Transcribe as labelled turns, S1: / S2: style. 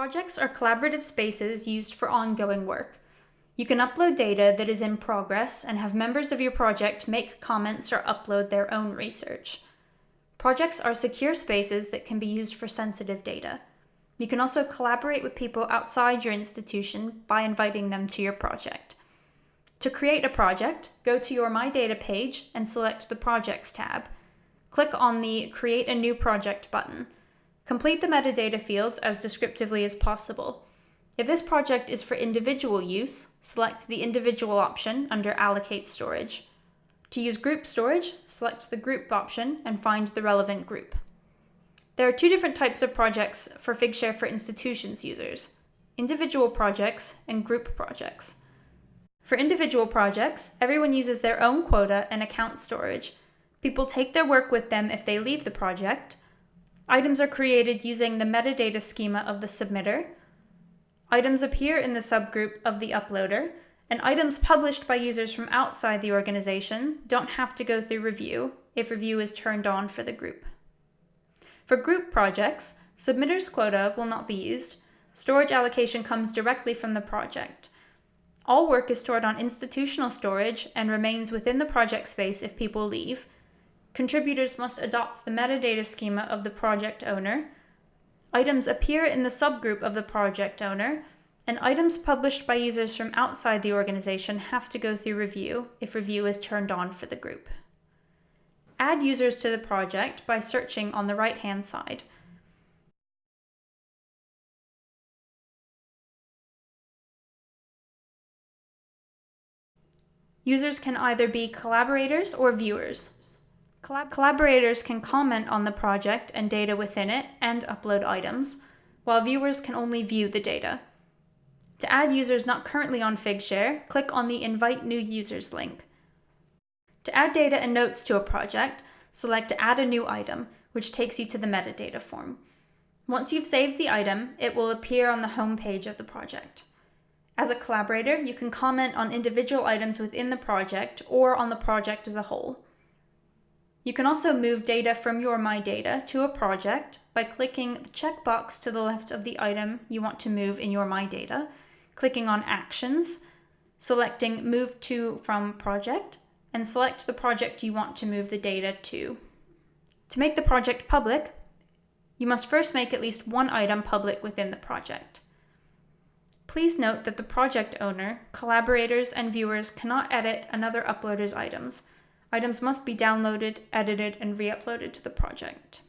S1: Projects are collaborative spaces used for ongoing work. You can upload data that is in progress and have members of your project make comments or upload their own research. Projects are secure spaces that can be used for sensitive data. You can also collaborate with people outside your institution by inviting them to your project. To create a project, go to your My Data page and select the Projects tab. Click on the Create a New Project button. Complete the metadata fields as descriptively as possible. If this project is for individual use, select the individual option under Allocate Storage. To use group storage, select the group option and find the relevant group. There are two different types of projects for Figshare for institutions users, individual projects and group projects. For individual projects, everyone uses their own quota and account storage. People take their work with them if they leave the project. Items are created using the metadata schema of the submitter, Items appear in the subgroup of the uploader, and items published by users from outside the organization don't have to go through review if review is turned on for the group. For group projects, submitter's quota will not be used. Storage allocation comes directly from the project. All work is stored on institutional storage and remains within the project space if people leave. Contributors must adopt the metadata schema of the project owner, Items appear in the subgroup of the project owner, and items published by users from outside the organization have to go through review if review is turned on for the group. Add users to the project by searching on the right-hand side. Users can either be collaborators or viewers. Collab collaborators can comment on the project and data within it and upload items, while viewers can only view the data. To add users not currently on Figshare, click on the Invite New Users link. To add data and notes to a project, select Add a New Item, which takes you to the metadata form. Once you've saved the item, it will appear on the home page of the project. As a collaborator, you can comment on individual items within the project or on the project as a whole. You can also move data from your My Data to a project by clicking the checkbox to the left of the item you want to move in your My Data, clicking on Actions, selecting Move to from Project, and select the project you want to move the data to. To make the project public, you must first make at least one item public within the project. Please note that the project owner, collaborators, and viewers cannot edit another uploader's items, Items must be downloaded, edited, and re-uploaded to the project.